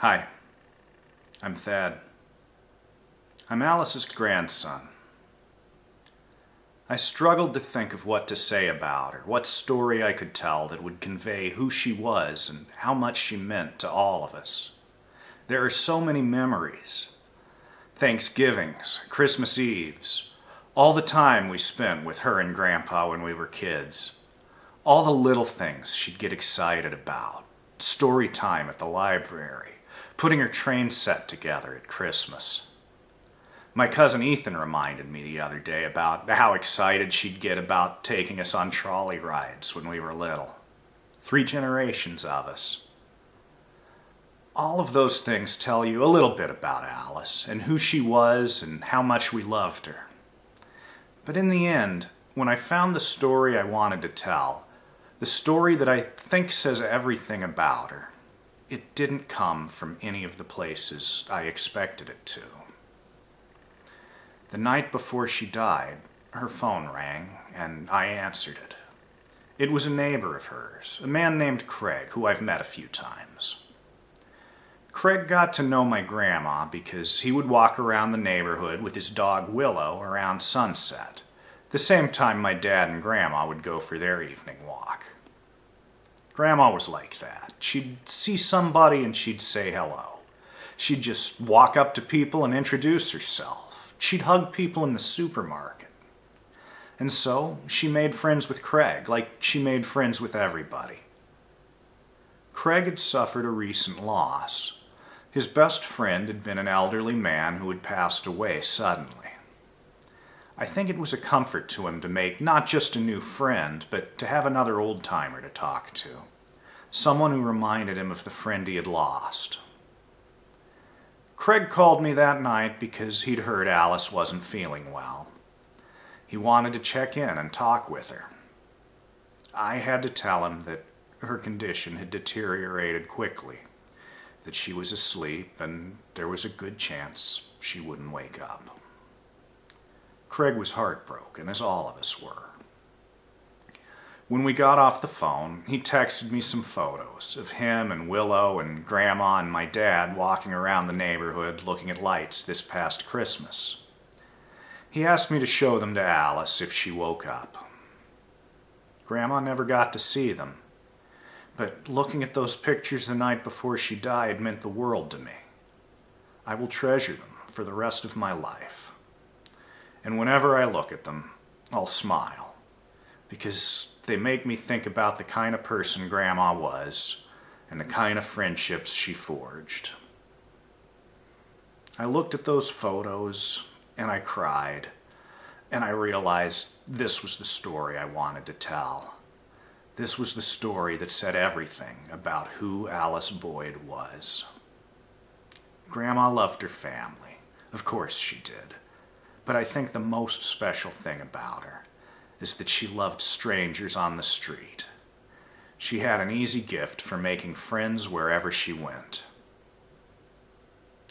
Hi, I'm Thad. I'm Alice's grandson. I struggled to think of what to say about her, what story I could tell that would convey who she was and how much she meant to all of us. There are so many memories. Thanksgivings, Christmas Eves, all the time we spent with her and Grandpa when we were kids. All the little things she'd get excited about. Story time at the library, putting her train set together at Christmas. My cousin Ethan reminded me the other day about how excited she'd get about taking us on trolley rides when we were little. Three generations of us. All of those things tell you a little bit about Alice and who she was and how much we loved her. But in the end, when I found the story I wanted to tell, the story that I think says everything about her, it didn't come from any of the places I expected it to. The night before she died, her phone rang and I answered it. It was a neighbor of hers, a man named Craig, who I've met a few times. Craig got to know my grandma because he would walk around the neighborhood with his dog Willow around sunset, the same time my dad and grandma would go for their evening walk. Grandma was like that. She'd see somebody and she'd say hello. She'd just walk up to people and introduce herself. She'd hug people in the supermarket. And so she made friends with Craig, like she made friends with everybody. Craig had suffered a recent loss. His best friend had been an elderly man who had passed away suddenly. I think it was a comfort to him to make not just a new friend, but to have another old timer to talk to. Someone who reminded him of the friend he had lost. Craig called me that night because he'd heard Alice wasn't feeling well. He wanted to check in and talk with her. I had to tell him that her condition had deteriorated quickly, that she was asleep and there was a good chance she wouldn't wake up. Craig was heartbroken, as all of us were. When we got off the phone, he texted me some photos of him and Willow and Grandma and my dad walking around the neighborhood looking at lights this past Christmas. He asked me to show them to Alice if she woke up. Grandma never got to see them, but looking at those pictures the night before she died meant the world to me. I will treasure them for the rest of my life and whenever I look at them, I'll smile because they make me think about the kind of person Grandma was and the kind of friendships she forged. I looked at those photos and I cried and I realized this was the story I wanted to tell. This was the story that said everything about who Alice Boyd was. Grandma loved her family. Of course she did. But I think the most special thing about her is that she loved strangers on the street. She had an easy gift for making friends wherever she went.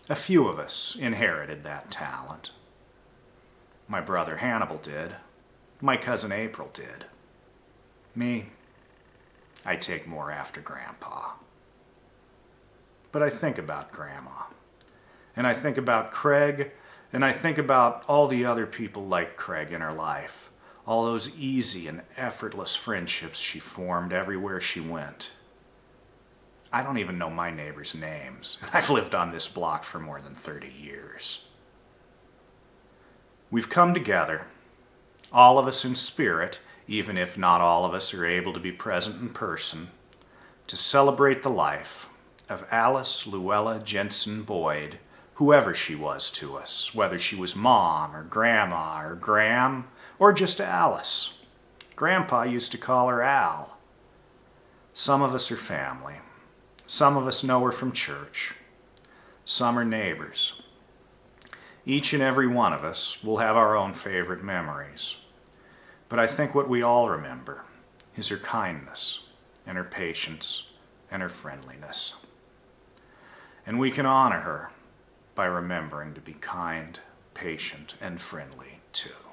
A few of us inherited that talent. My brother Hannibal did. My cousin April did. Me, I take more after Grandpa. But I think about Grandma. And I think about Craig and I think about all the other people like Craig in her life, all those easy and effortless friendships she formed everywhere she went. I don't even know my neighbors' names, and I've lived on this block for more than 30 years. We've come together, all of us in spirit, even if not all of us are able to be present in person, to celebrate the life of Alice Luella Jensen Boyd, whoever she was to us, whether she was mom or grandma or Gram or just Alice. Grandpa used to call her Al. Some of us are family. Some of us know her from church. Some are neighbors. Each and every one of us will have our own favorite memories. But I think what we all remember is her kindness and her patience and her friendliness. And we can honor her by remembering to be kind, patient, and friendly too.